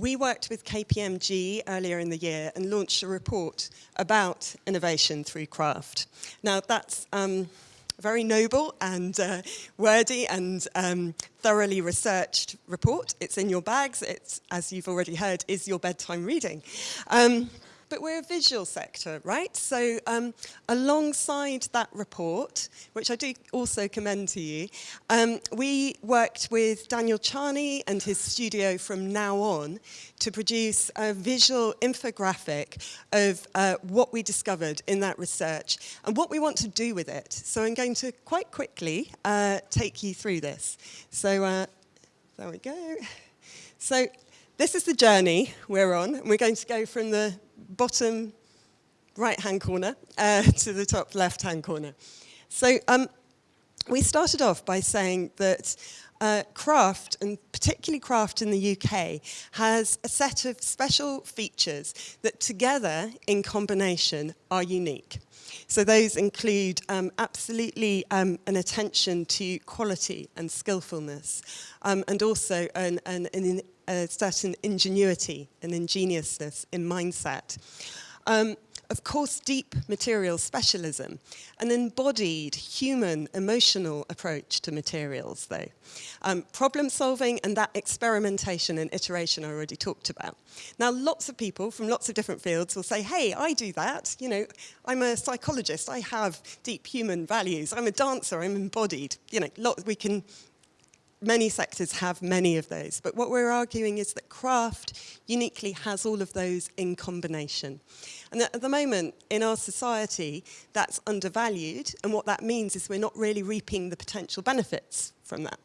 we worked with KPMG earlier in the year and launched a report about innovation through craft. Now that's um, very noble and uh, wordy and um, thoroughly researched report. It's in your bags. It's, as you've already heard, is your bedtime reading. Um, but we're a visual sector, right? So um, alongside that report, which I do also commend to you, um, we worked with Daniel Charny and his studio from now on to produce a visual infographic of uh, what we discovered in that research and what we want to do with it. So I'm going to quite quickly uh, take you through this. So uh, there we go. So this is the journey we're on. And we're going to go from the bottom right-hand corner uh, to the top left-hand corner. So um, we started off by saying that uh, craft, and particularly craft in the UK, has a set of special features that together, in combination, are unique. So those include um, absolutely um, an attention to quality and skillfulness, um, and also an, an, an, a certain ingenuity and ingeniousness in mindset. Um, of course, deep material specialism, an embodied human, emotional approach to materials, though. Um, problem solving and that experimentation and iteration I already talked about. Now, lots of people from lots of different fields will say, hey, I do that. You know, I'm a psychologist. I have deep human values. I'm a dancer. I'm embodied. You know, lot, we can many sectors have many of those, but what we're arguing is that craft uniquely has all of those in combination. And at the moment, in our society, that's undervalued, and what that means is we're not really reaping the potential benefits from that.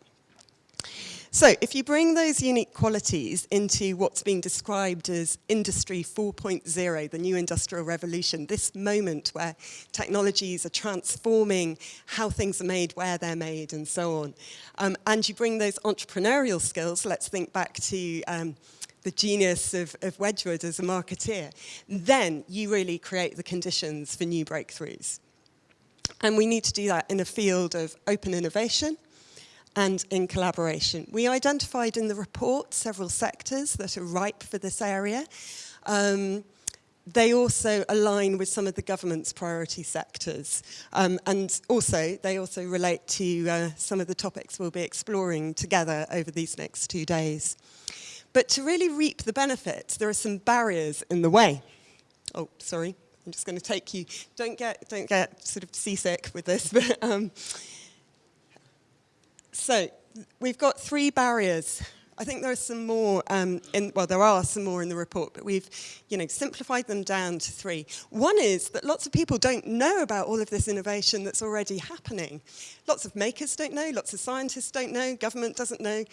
So if you bring those unique qualities into what's being described as Industry 4.0, the new industrial revolution, this moment where technologies are transforming how things are made, where they're made, and so on, um, and you bring those entrepreneurial skills, let's think back to um, the genius of, of Wedgwood as a marketeer, then you really create the conditions for new breakthroughs. And we need to do that in a field of open innovation, and in collaboration. We identified in the report several sectors that are ripe for this area. Um, they also align with some of the government's priority sectors. Um, and also, they also relate to uh, some of the topics we'll be exploring together over these next two days. But to really reap the benefits, there are some barriers in the way. Oh, sorry, I'm just going to take you. Don't get, don't get sort of seasick with this, but um, so we've got three barriers. I think there are some more, um, in, well, there are some more in the report, but we've, you know, simplified them down to three. One is that lots of people don't know about all of this innovation that's already happening. Lots of makers don't know, lots of scientists don't know, government doesn't know.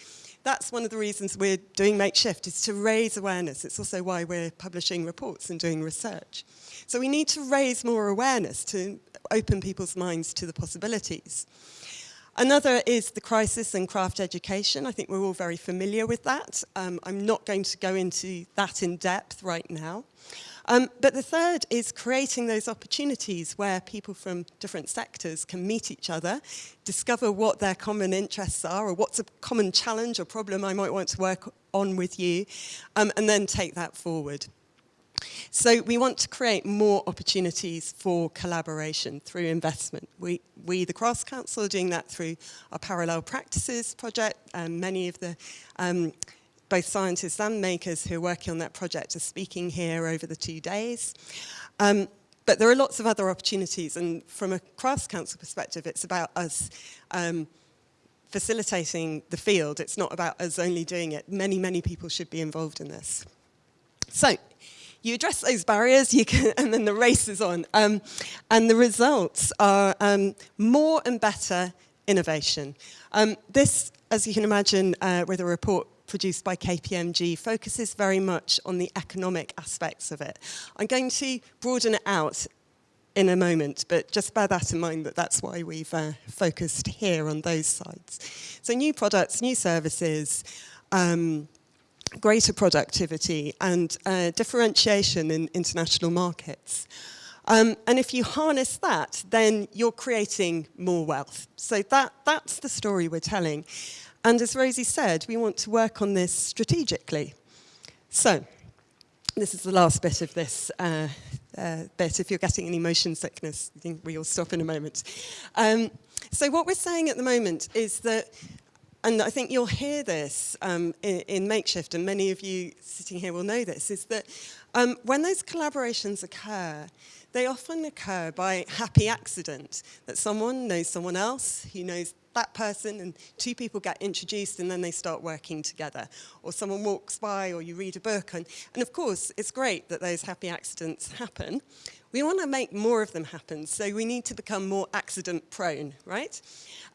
That's one of the reasons we're doing Makeshift, is to raise awareness. It's also why we're publishing reports and doing research. So we need to raise more awareness to open people's minds to the possibilities. Another is the crisis in craft education. I think we're all very familiar with that. Um, I'm not going to go into that in depth right now. Um, but the third is creating those opportunities where people from different sectors can meet each other, discover what their common interests are or what's a common challenge or problem I might want to work on with you, um, and then take that forward. So we want to create more opportunities for collaboration through investment. We, we the Crafts Council, are doing that through our Parallel Practices project, and many of the um, both scientists and makers who are working on that project are speaking here over the two days. Um, but there are lots of other opportunities, and from a Crafts Council perspective, it's about us um, facilitating the field. It's not about us only doing it. Many, many people should be involved in this. So, you address those barriers, you can, and then the race is on. Um, and the results are um, more and better innovation. Um, this, as you can imagine, uh, with a report produced by KPMG, focuses very much on the economic aspects of it. I'm going to broaden it out in a moment, but just bear that in mind that that's why we've uh, focused here on those sides. So new products, new services, um, greater productivity and uh, differentiation in international markets. Um, and if you harness that, then you're creating more wealth. So that, that's the story we're telling. And as Rosie said, we want to work on this strategically. So this is the last bit of this uh, uh, bit. If you're getting any motion sickness, I think we'll stop in a moment. Um, so what we're saying at the moment is that and I think you'll hear this um, in, in, Makeshift, and many of you sitting here will know this, is that um, when those collaborations occur, they often occur by happy accident, that someone knows someone else who knows that person and two people get introduced and then they start working together. Or someone walks by or you read a book. And, and of course, it's great that those happy accidents happen. We want to make more of them happen, so we need to become more accident prone, right?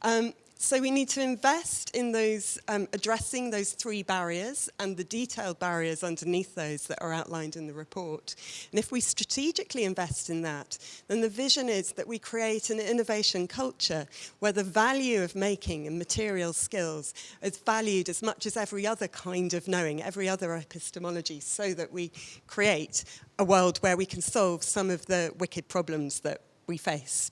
Um, so we need to invest in those, um, addressing those three barriers and the detailed barriers underneath those that are outlined in the report. And if we strategically invest in that, then the vision is that we create an innovation culture where the value of making and material skills is valued as much as every other kind of knowing, every other epistemology, so that we create a world where we can solve some of the wicked problems that we face.